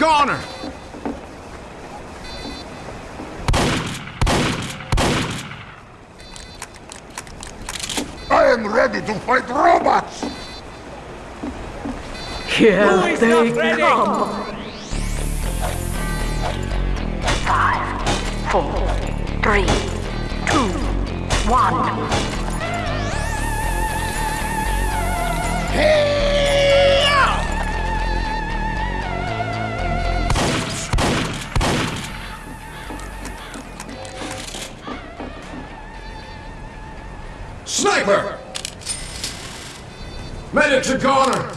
Heavy's a goner! I am ready to fight robots! Here they come! Five, four, three, two, one. Sniper! Medic's a goner!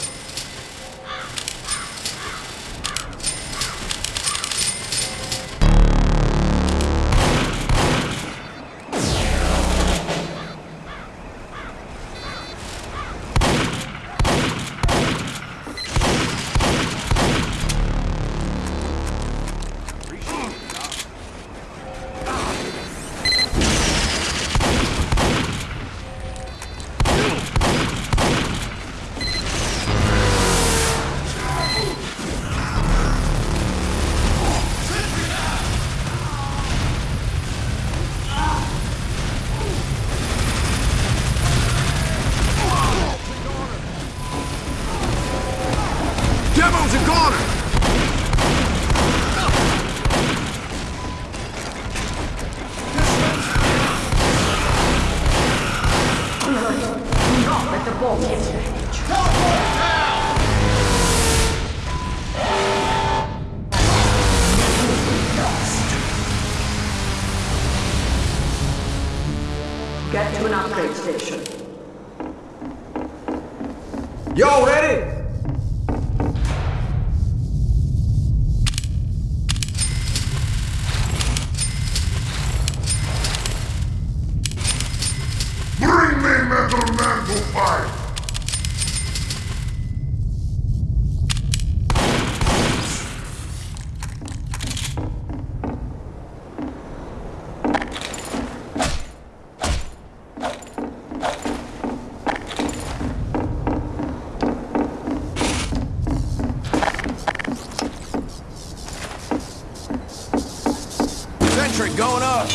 Sentry going up!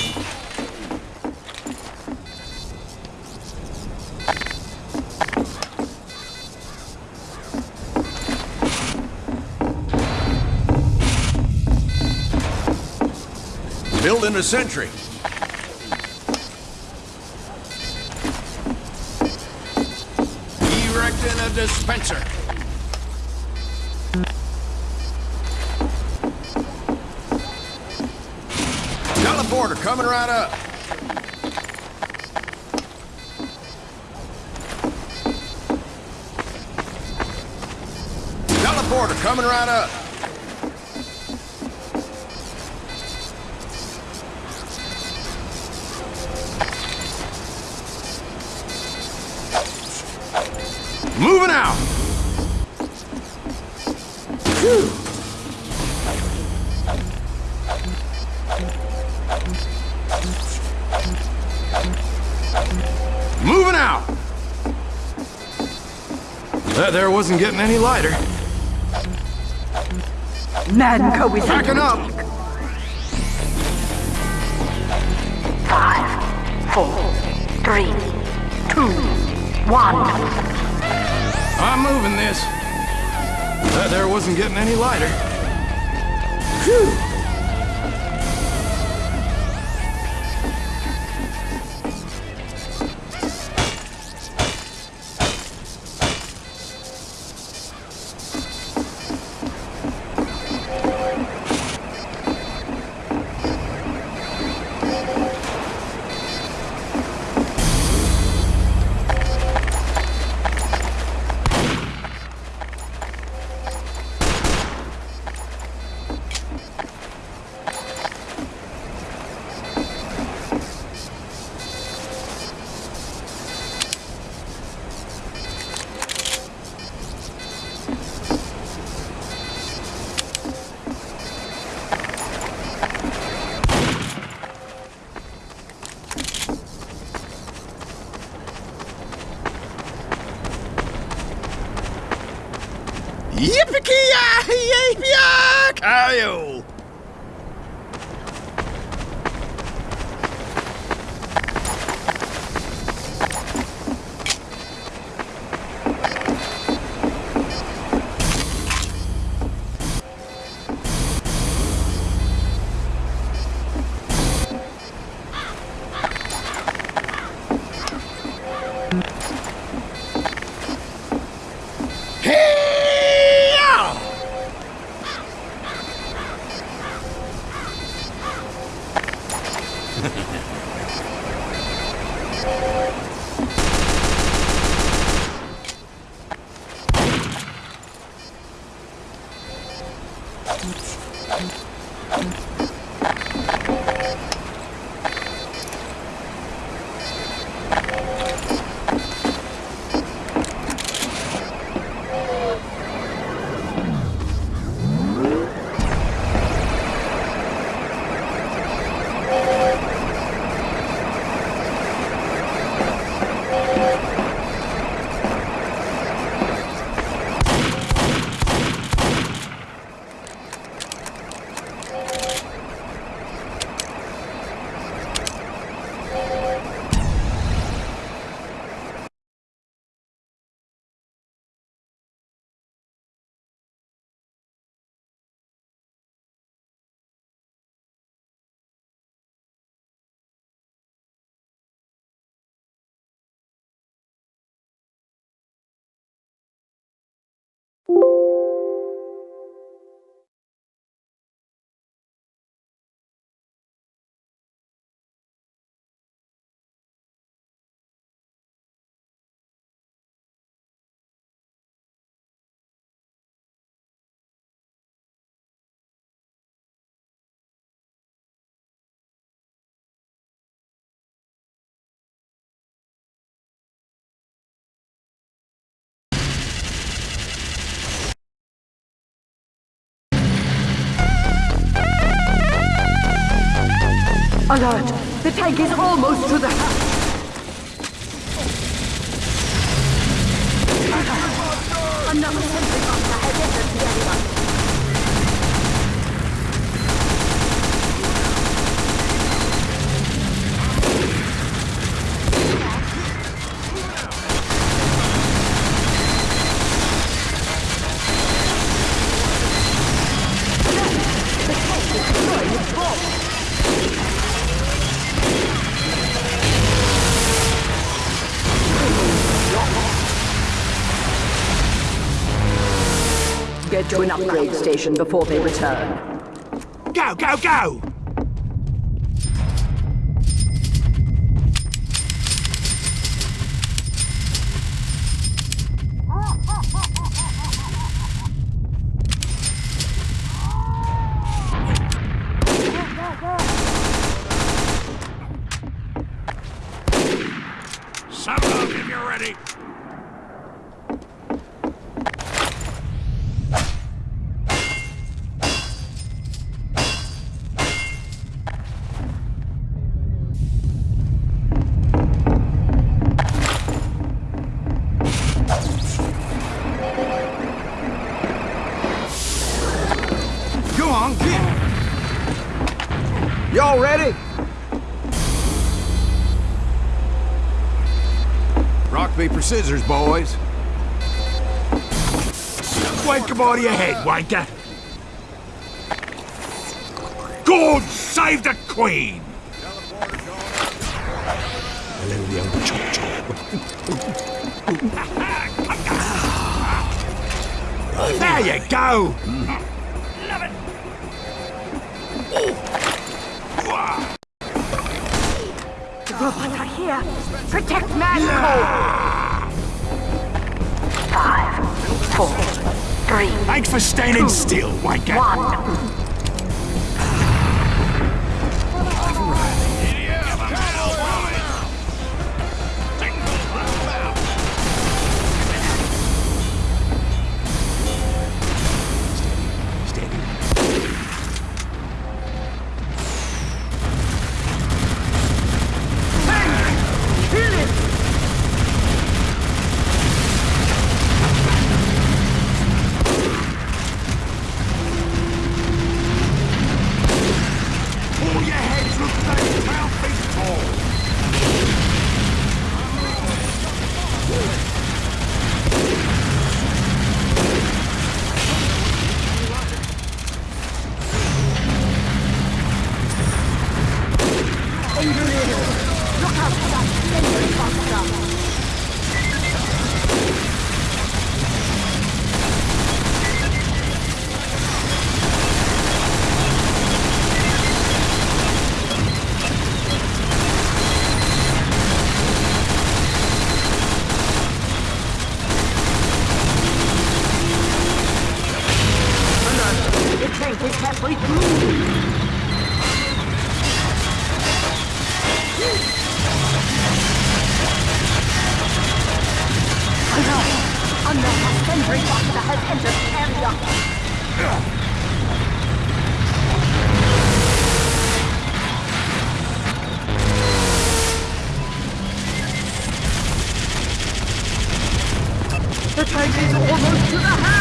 Building a sentry. Erecting a dispenser. Right up. Teleporter coming right up. That there wasn't getting any lighter. Mann Co. is Packing up. Five, four, three, two, one. I'm moving this. That there wasn't getting any lighter. Phew. Yippee-ki-yay-yay-kayo! Hey-ya! Alert! The tank is almost to the house! Another to an upgrade station before they return. Go, go, go! Rock, paper, scissors, boys. Wank him out of your head, wanker! God save the Queen! Hello, young chop chop. there you go! The robots are here! Protect Mann Co.! Five, four, three, Thanks for standing still, wanker. one. is almost to the house!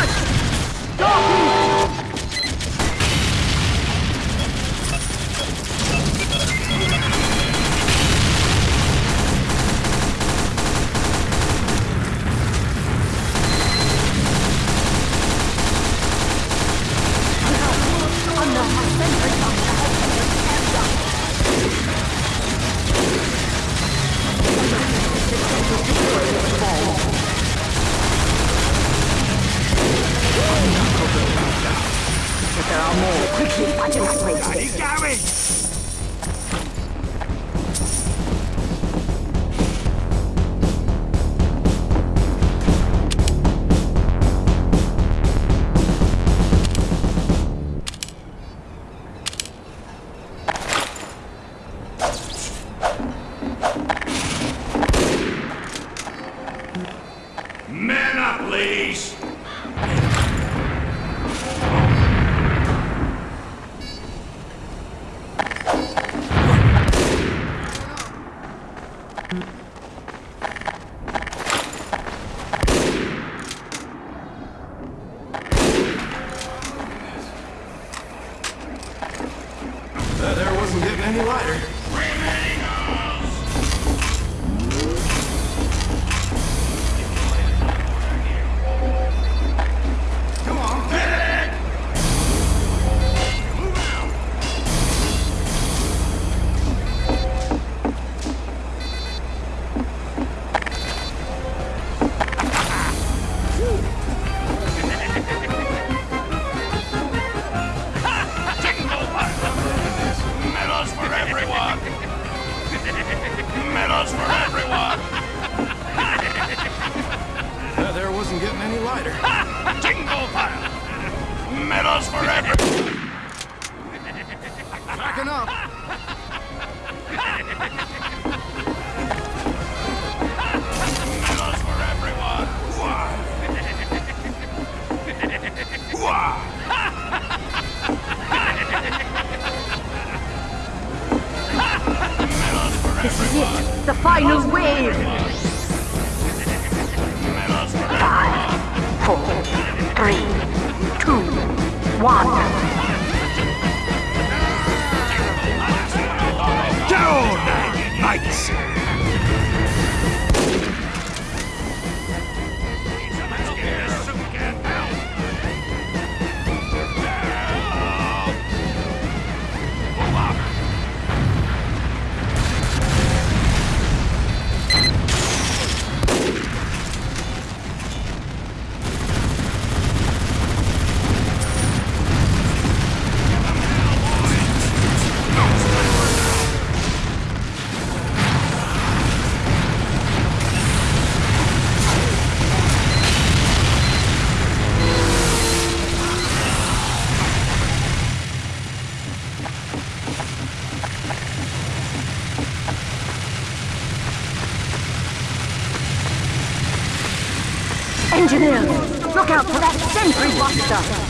Look out for that sentry buster!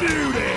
Beauty!